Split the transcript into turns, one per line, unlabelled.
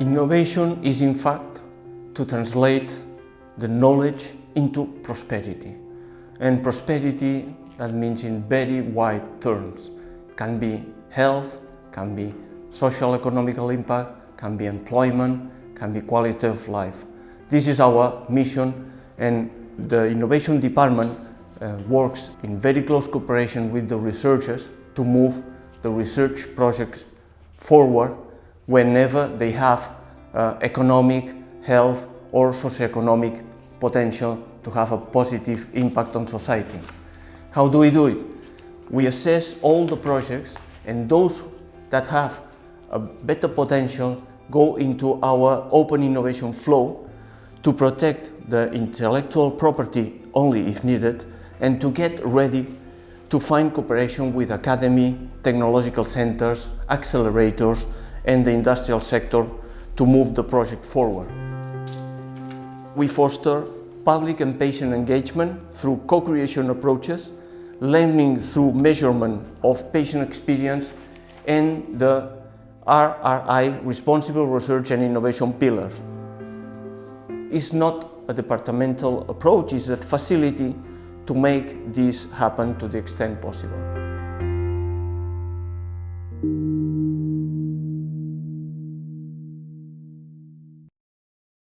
Innovation is in fact to translate the knowledge into prosperity. And prosperity, that means in very wide terms, can be health, can be social economical impact, can be employment, can be quality of life. This is our mission and the innovation department uh, works in very close cooperation with the researchers to move the research projects forward whenever they have uh, economic, health or socioeconomic potential to have a positive impact on society. How do we do it? We assess all the projects and those that have a better potential go into our open innovation flow to protect the intellectual property only if needed and to get ready to find cooperation with academy, technological centers, accelerators and the industrial sector to move the project forward. We foster public and patient engagement through co-creation approaches, learning through measurement of patient experience and the RRI, Responsible Research and Innovation Pillars. It's not a departmental approach, it's a facility to make this happen to the extent possible.